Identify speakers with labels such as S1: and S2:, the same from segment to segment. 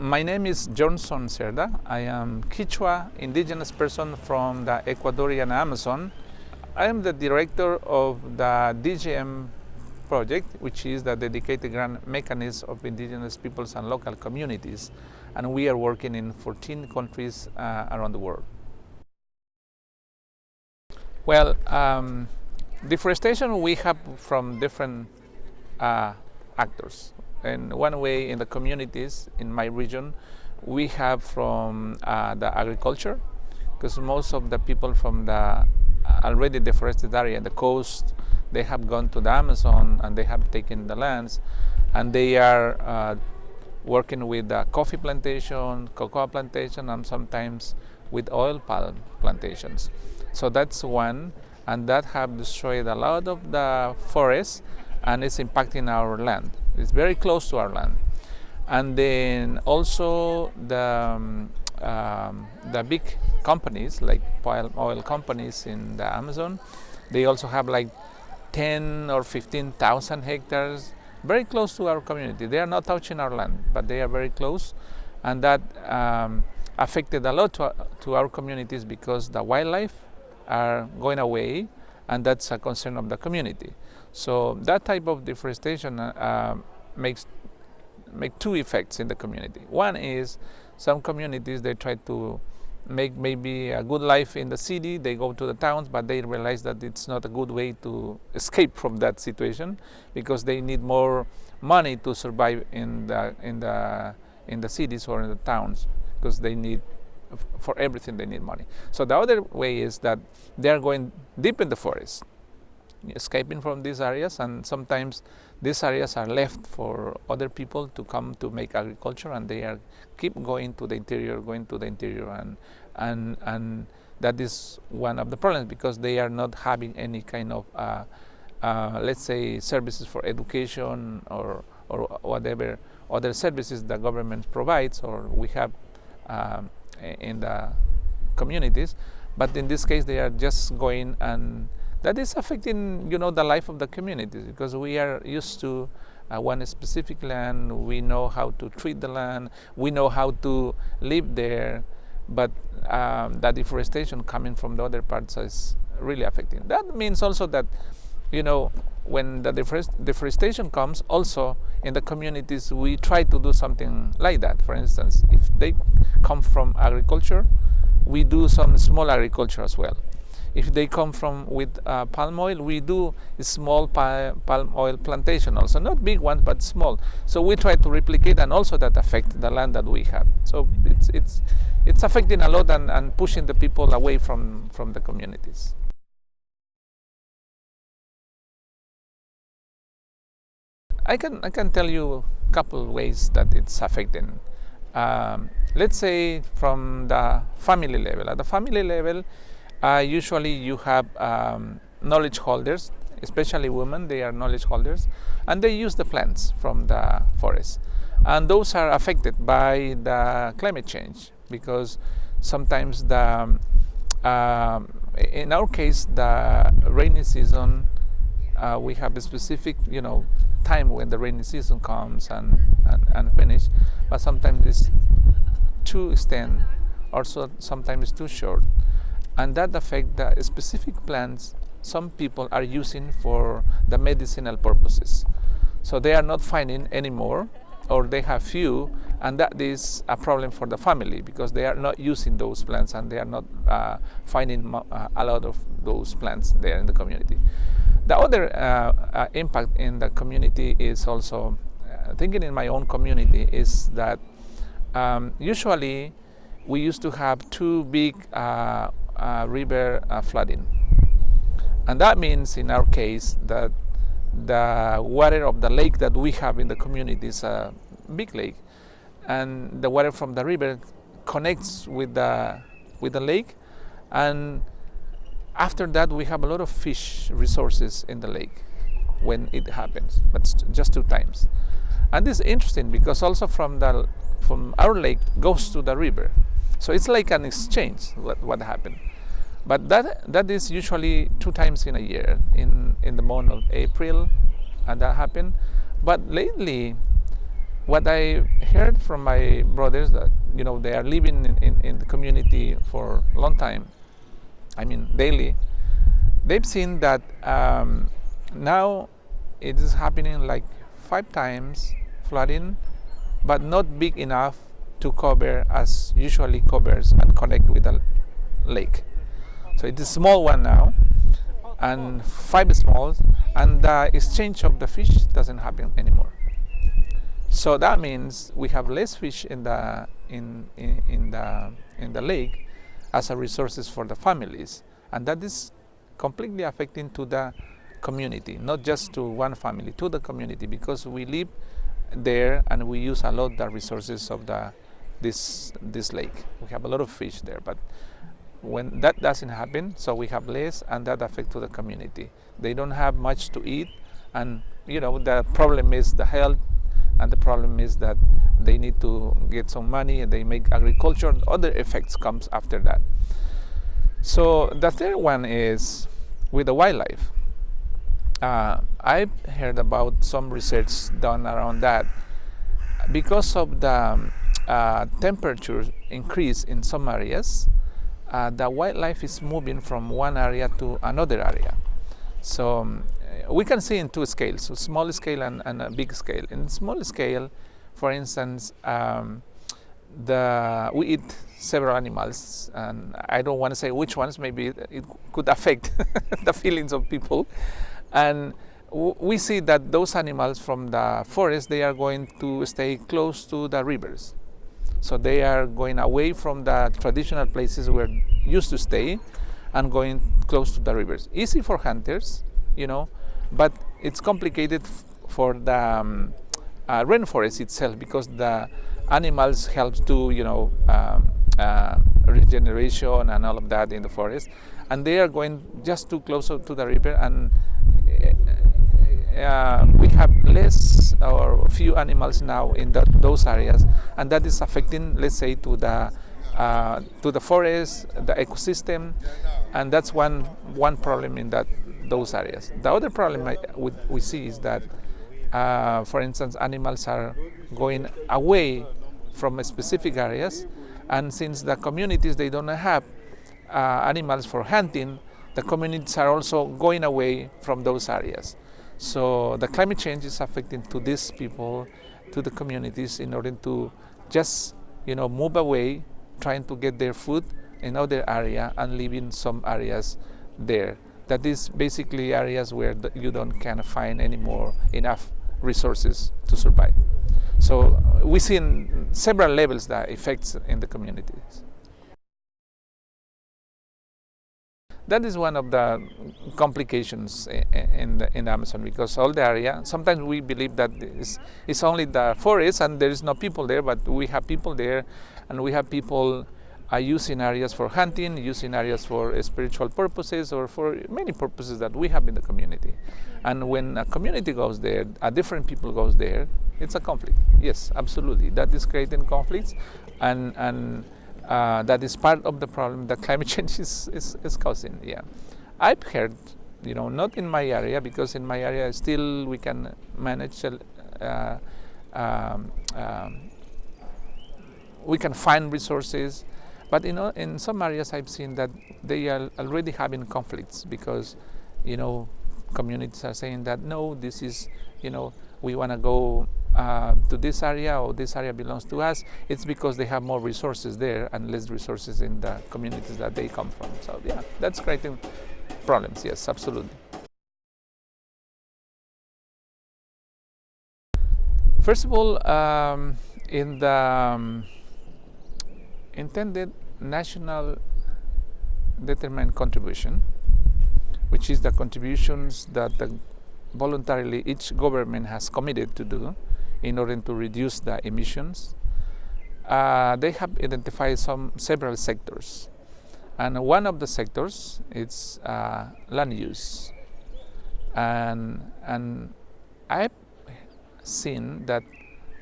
S1: My name is Johnson Cerda. I am Quechua indigenous person from the Ecuadorian Amazon. I am the director of the DGM project, which is the dedicated grant mechanism of indigenous peoples and local communities. And we are working in 14 countries uh, around the world. Well, um, deforestation we have from different uh, actors. In one way, in the communities in my region, we have from uh, the agriculture, because most of the people from the already deforested area, the coast, they have gone to the Amazon and they have taken the lands, and they are uh, working with the coffee plantation, cocoa plantation, and sometimes with oil palm plantations. So that's one, and that have destroyed a lot of the forests and it's impacting our land. It's very close to our land. And then also the, um, um, the big companies like palm oil companies in the Amazon, they also have like 10 or 15,000 hectares very close to our community. They are not touching our land, but they are very close. And that um, affected a lot to, to our communities because the wildlife are going away and that's a concern of the community. So that type of deforestation uh, makes make two effects in the community. One is some communities they try to make maybe a good life in the city, they go to the towns, but they realize that it's not a good way to escape from that situation because they need more money to survive in the in the in the cities or in the towns because they need for everything they need money. So the other way is that they are going deep in the forest, escaping from these areas and sometimes these areas are left for other people to come to make agriculture and they are keep going to the interior, going to the interior and, and, and that is one of the problems because they are not having any kind of, uh, uh, let's say, services for education or, or whatever other services the government provides or we have um, in the communities. But in this case, they are just going and that is affecting, you know, the life of the communities because we are used to uh, one specific land. We know how to treat the land. We know how to live there. But um, the deforestation coming from the other parts is really affecting. That means also that, you know, when the deforest deforestation comes, also in the communities, we try to do something like that. For instance, if they come from agriculture, we do some small agriculture as well. If they come from with uh, palm oil, we do small palm oil plantation also, not big ones, but small. So we try to replicate and also that affect the land that we have. So it's, it's, it's affecting a lot and, and pushing the people away from, from the communities. I can, I can tell you a couple ways that it's affecting. Um, let's say from the family level. At the family level, uh, usually you have um, knowledge holders, especially women, they are knowledge holders, and they use the plants from the forest. And those are affected by the climate change because sometimes the, um, in our case, the rainy season, uh, we have a specific, you know, time when the rainy season comes and, and, and finish, but sometimes it's too extend, also sometimes it's too short and that affect the specific plants some people are using for the medicinal purposes. So they are not finding anymore or they have few and that is a problem for the family because they are not using those plants and they are not uh, finding uh, a lot of those plants there in the community. The other uh, uh impact in the community is also, uh, thinking in my own community, is that um, usually we used to have two big uh, river flooding. And that means in our case that the water of the lake that we have in the community is a big lake. And the water from the river connects with the with the lake. And after that we have a lot of fish resources in the lake when it happens but just two times. And this is interesting because also from the from our lake goes to the river. So it's like an exchange what, what happened but that, that is usually two times in a year, in, in the month of April, and that happened. But lately, what I heard from my brothers that you know they are living in, in, in the community for a long time, I mean daily, they've seen that um, now it is happening like five times flooding, but not big enough to cover as usually covers and connect with the lake. So it is a small one now, and five small, and the exchange of the fish doesn't happen anymore. So that means we have less fish in the in, in, in the in the lake as a resources for the families, and that is completely affecting to the community, not just to one family, to the community, because we live there and we use a lot the resources of the this this lake. We have a lot of fish there, but when that doesn't happen, so we have less, and that affects the community. They don't have much to eat, and you know the problem is the health, and the problem is that they need to get some money, and they make agriculture. Other effects comes after that. So the third one is with the wildlife. Uh, I've heard about some research done around that because of the uh, temperature increase in some areas uh, the wildlife is moving from one area to another area. So um, we can see in two scales, so small scale and, and, a big scale. In small scale, for instance, um, the, we eat several animals, and I don't want to say which ones, maybe it could affect the feelings of people. And we see that those animals from the forest, they are going to stay close to the rivers. So they are going away from the traditional places where used to stay and going close to the rivers. Easy for hunters, you know, but it's complicated for the um, uh, rainforest itself because the animals help to, you know, um, uh, regeneration and all of that in the forest. And they are going just too close to the river and uh, we have less or few animals now in the, those areas and that is affecting let's say to the uh, to the forest the ecosystem and that's one one problem in that those areas. The other problem I, we, we see is that uh, for instance animals are going away from specific areas and since the communities they don't have uh, animals for hunting the communities are also going away from those areas so the climate change is affecting to these people, to the communities in order to just, you know, move away, trying to get their food in other area and leaving some areas there. That is basically areas where you don't of find anymore enough resources to survive. So we see in several levels the effects in the communities. That is one of the complications in the, in Amazon because all the area, sometimes we believe that it's, it's only the forest and there is no people there, but we have people there and we have people uh, using areas for hunting, using areas for spiritual purposes or for many purposes that we have in the community. And when a community goes there, a different people goes there, it's a conflict. Yes, absolutely. That is creating conflicts and, and uh, that is part of the problem that climate change is, is, is, causing. Yeah, I've heard, you know, not in my area because in my area still we can manage. Uh, um, um, we can find resources, but you know, in some areas I've seen that they are already having conflicts because, you know, communities are saying that no, this is, you know, we want to go uh, to this area or this area belongs to us, it's because they have more resources there and less resources in the communities that they come from. So yeah, that's creating problems, yes, absolutely. First of all, um, in the um, intended national determined contribution, which is the contributions that the voluntarily each government has committed to do in order to reduce the emissions. Uh, they have identified some several sectors. And one of the sectors is uh, land use. And and I've seen that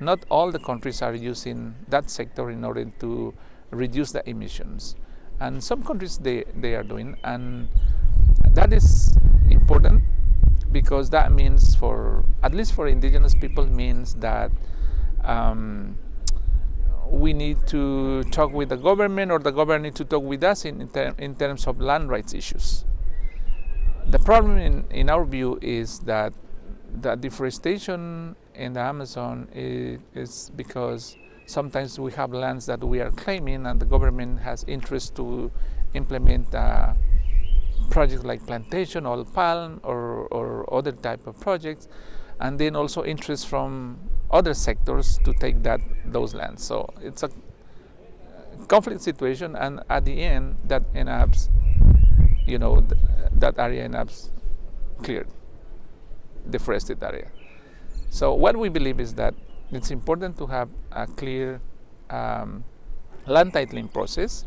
S1: not all the countries are using that sector in order to reduce the emissions. And some countries they, they are doing. And that is important because that means for at least for indigenous people means that um, we need to talk with the government or the government need to talk with us in, in, ter in terms of land rights issues. The problem in, in our view is that the deforestation in the Amazon is, is, because sometimes we have lands that we are claiming and the government has interest to implement uh, projects like plantation or palm or, or other type of projects and then also interest from other sectors to take that those lands. So it's a conflict situation, and at the end, that ends you know, th that area ends cleared, deforested area. So what we believe is that it's important to have a clear um, land titling process,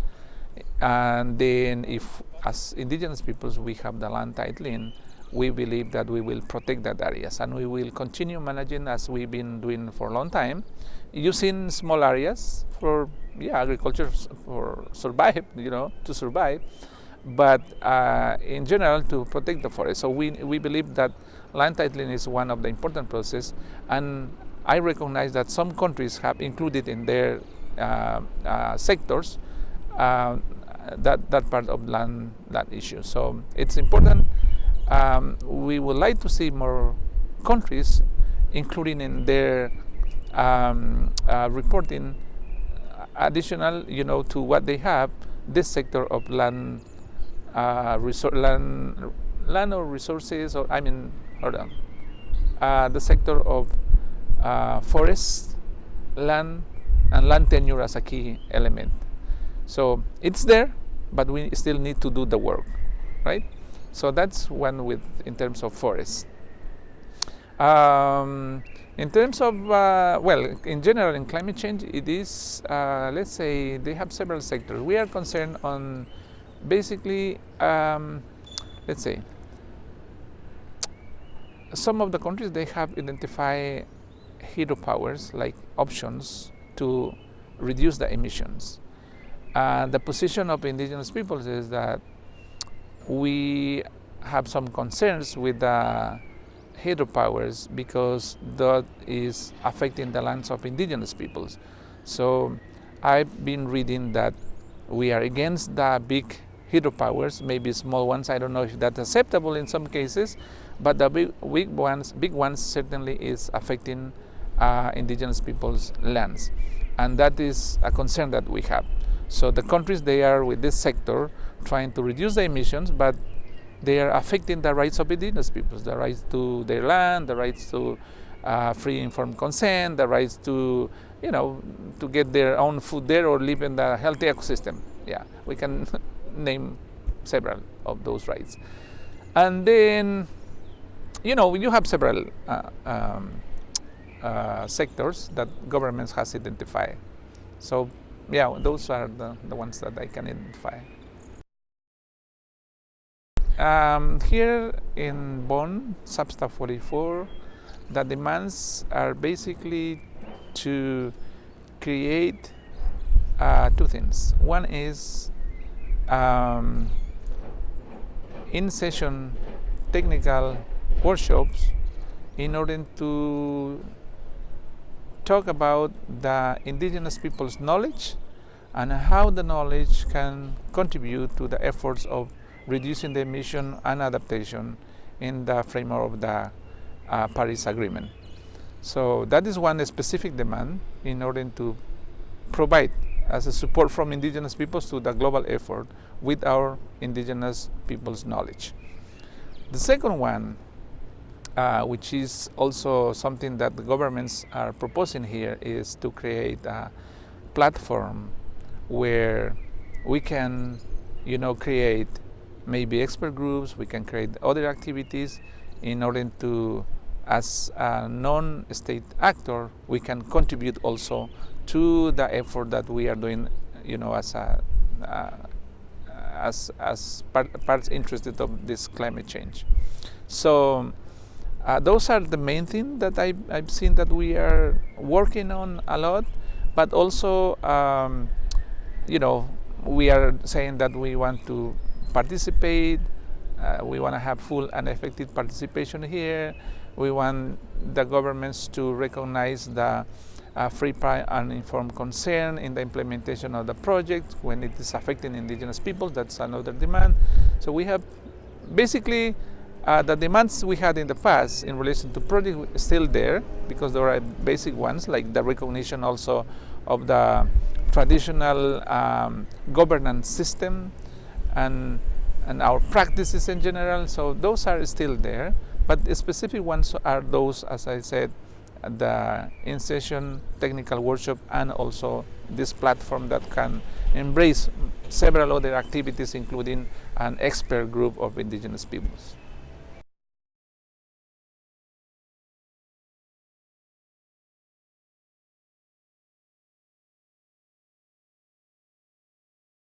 S1: and then if as indigenous peoples we have the land titling, we believe that we will protect that areas. And we will continue managing as we've been doing for a long time using small areas for yeah agriculture for survive you know to survive but uh, in general to protect the forest. So we we believe that land titling is one of the important process. And I recognize that some countries have included in their uh, uh, sectors uh, that that part of land that issue so it's important um, we would like to see more countries including in their um, uh, reporting additional, you know, to what they have, this sector of land, uh, land, land or resources, or I mean, on, uh, the sector of uh, forest, land, and land tenure as a key element. So it's there, but we still need to do the work, right? So that's one with in terms of forests. Um, in terms of, uh, well, in general, in climate change, it is, uh, let's say, they have several sectors. We are concerned on basically, um, let's say, some of the countries, they have identified hydropowers like options to reduce the emissions. Uh, the position of indigenous peoples is that we have some concerns with the hydropowers because that is affecting the lands of indigenous peoples. So I've been reading that we are against the big hydropowers, maybe small ones. I don't know if that's acceptable in some cases, but the big, big ones, big ones certainly is affecting uh, indigenous people's lands, and that is a concern that we have. So the countries they are with this sector trying to reduce the emissions, but they are affecting the rights of indigenous peoples, the rights to their land, the rights to uh, free informed consent, the rights to, you know, to get their own food there or live in the healthy ecosystem. Yeah, we can name several of those rights. And then, you know, you have several uh, um, uh, sectors that governments has identified. So yeah, those are the, the ones that I can identify. Um, here in Bonn, SBSTA 44, the demands are basically to create uh, two things. One is um, in-session technical workshops in order to talk about the indigenous people's knowledge and how the knowledge can contribute to the efforts of reducing the emission and adaptation in the framework of the uh, Paris Agreement. So that is one specific demand in order to provide as a support from indigenous peoples to the global effort with our indigenous people's knowledge. The second one, uh, which is also something that the governments are proposing here, is to create a platform where we can, you know, create maybe expert groups, we can create other activities in order to, as a non-state actor, we can contribute also to the effort that we are doing, you know, as a, uh, as, as part, parts interested of this climate change. So uh, those are the main things that I, I've seen that we are working on a lot, but also um, you know, we are saying that we want to participate, uh, we want to have full and effective participation here, we want the governments to recognize the uh, free, prior, and informed consent in the implementation of the project when it is affecting indigenous people. That's another demand. So we have basically uh, the demands we had in the past in relation to project still there because there are basic ones like the recognition also of the traditional um, governance system and and our practices in general. So those are still there, but the specific ones are those, as I said, the in-session technical workshop and also this platform that can embrace several other activities including an expert group of indigenous peoples.